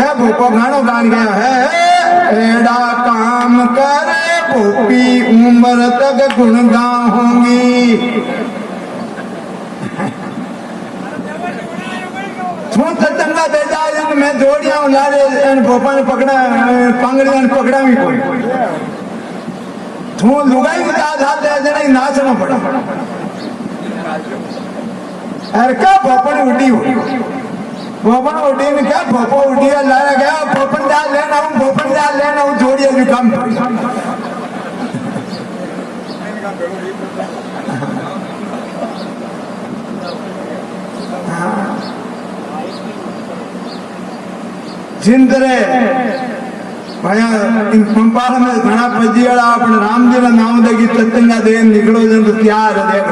کہ بھوپو گھانو گان گیا ہے ایڈا کام کرے بھوپی عمر تک گنگا ہوں گی چھون تٹنگا دے جائے میں دوڑیاں لارے ان بھوپا نے پکڑا پانگڑی ان پکڑا بھی کوئی چھون لگائی بتا دھا دے جنے ناسنا پڑا ارکا بھوپا نے اٹھی ہوئی ભોપણ ઉડીને ક્યાં ભોપો ઉડી લારા ગયા ભોપણ દા લેને આવું ભોપણ દા લેને આવું જોડી હજુ કામ કર્યું ચિંતરે ભયા પંપાળમાં ઘણા પજીવાળા આપણે રામજીના નામ દગી તત્ંગા દે નીકળો છે તો ત્યાર દેખ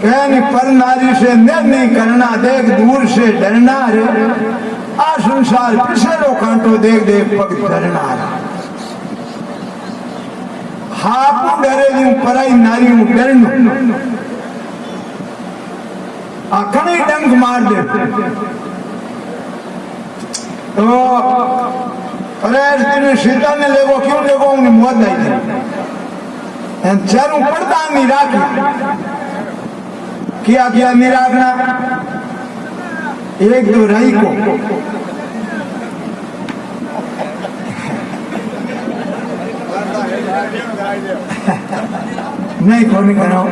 کہنی پر ناری سے نینی کرنا دیکھ دور سے ڈرنا رہے آسن سال پسے رو کانٹو دیکھ دیکھ پک ڈرنا رے ہاپو ڈرے دیوں پرائی ناریوں ڈرنو۔ آکھنی ڈنگ مار دے۔ تو پریش تیرے شیطان نے لے گو کیوں لے گو انہیں موت نہیں دے ان چہروں پڑتا ہم نہیں راکی کیا گیا میرا اگنا ایک دورائی کو۔ نہیں کھونے کا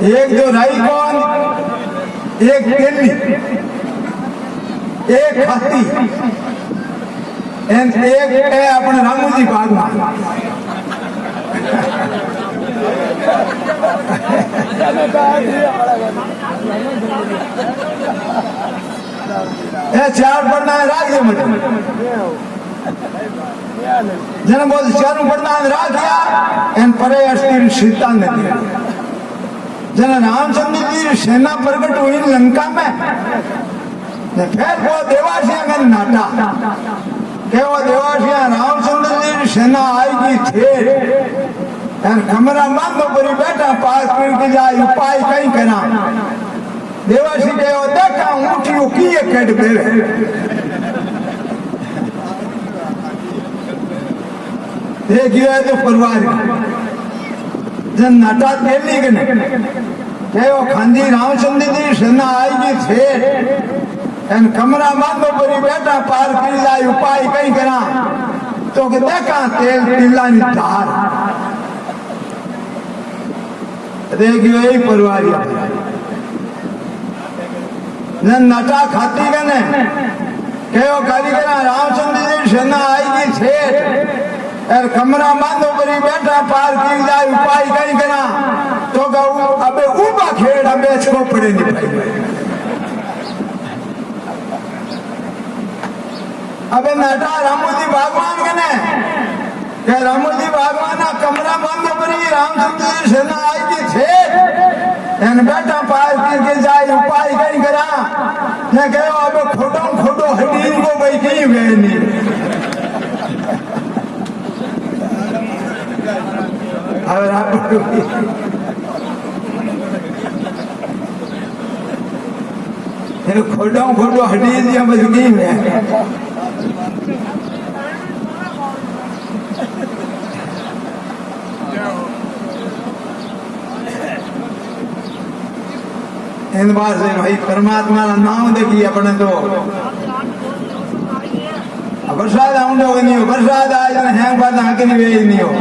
ایک جو رائی کون؟ ایک پیلی ایک ہاتھی۔ ایک اپنے رامو جی باغ میں۔ چار پڑھنا ہے، راج دے مجھے جنہیں بہت چاروں پڑھنا ہے، راج دیا۔ ان پرے اشتیر شیطان نے دیا۔ جنہیں رام چندر جی سینا پرگٹ ہوئی لنکا میں۔ پھر وہ دیواشیاں کا ناٹا۔ کہ وہ دیواشیاں رام چندر جی سینا آئی کی تھے ہمارا ماں کو پوری بیٹا پاس پر کے جائے پائی کہیں کنا دیوا سی دے او دیکھا اونٹیو کیے کڈ بیوے دے گیا تو پروار جن نٹا دیلی گنے۔ کہ وہ کھاندی رام چندی دی سنا آئی گی تھے ان کمرہ مان کو پوری بیٹا پار پر جائے پائی کہیں کنا تو کہ دیکھا تیل تیلانی دھار۔ نٹا نیو رام چند جی سین کمرا بند ہوئی رامو جی بگوان کے نئے رامو جی بھگوانا کمرا بند ہوئی رامچندر جی سینا آئی ان بیٹا پائے کر کے جائے پائے کر کرا نے کہو اب کھوٹو کھوٹو ہڈین کو بھئی کی ہوئے نہیں۔ اور آپ کھوٹو کھوٹو ہڈین دیا بس کی ہوئے ان واسطے بھائی پرماتما کا نام دیکھیے اپنے تو برسات آؤں ہو نہیں ہو برسات آج ہیں بات ہک نہیں ویج نہیں ہو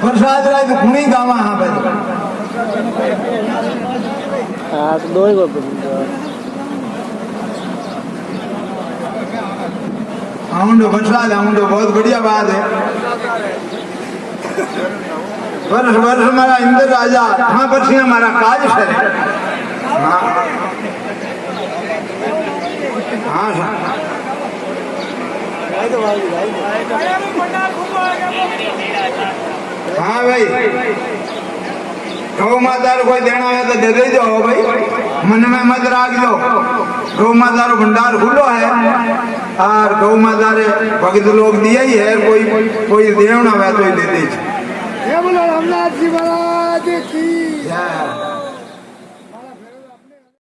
برسات رائے تو کھنی گاوا ہاں بھائی۔ ہاں، دو ہی برسات آؤں بہت بڑھیا بات ہے۔ ورحمت ہمارا اند راجہ ہاں بچی ہمارا کاج ہے۔ ہاں۔ ہاں ہاں۔, ہاں بھائی۔ گو مادار کوئی دینا ہے تو دے دے جو بھائی۔ من میں مت راگ دو۔ گو مادار بھنڈار کھلو ہے۔ اور گو مادار بھگت لوگ دیا ہی ہے۔ کوئی کوئی دیونا ہے تو ہی دے دے Yeah.